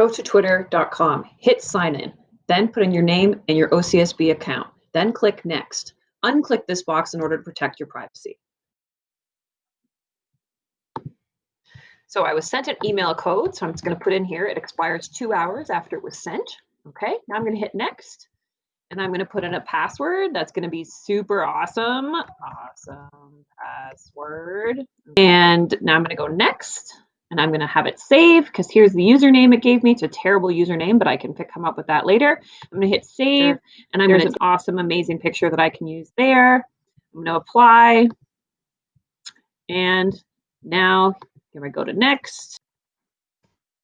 Go to twitter.com, hit sign in, then put in your name and your OCSB account. Then click next. Unclick this box in order to protect your privacy. So I was sent an email code, so I'm just going to put in here. It expires two hours after it was sent. Okay, now I'm going to hit next. And I'm going to put in a password that's going to be super awesome. Awesome password. And now I'm going to go next and I'm going to have it save because here's the username it gave me. It's a terrible username, but I can pick, come up with that later. I'm going to hit save sure. and I'm going to an awesome, amazing picture that I can use there. I'm going to apply. And now here I go to next.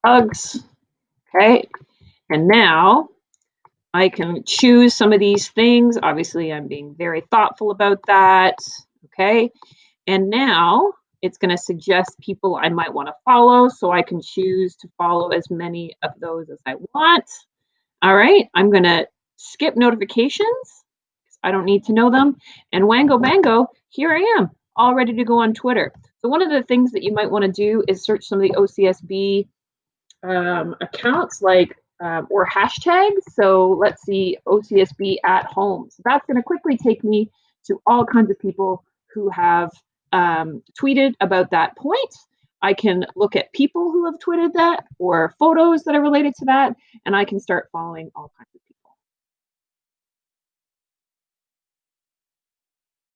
Hugs. Okay. And now I can choose some of these things. Obviously, I'm being very thoughtful about that. Okay. And now it's going to suggest people I might want to follow. So I can choose to follow as many of those as I want. All right. I'm going to skip notifications. I don't need to know them. And Wango Bango, here I am, all ready to go on Twitter. So one of the things that you might want to do is search some of the OCSB um, accounts like um, or hashtags. So let's see OCSB at home. So that's going to quickly take me to all kinds of people who have um, tweeted about that point. I can look at people who have tweeted that or photos that are related to that, and I can start following all kinds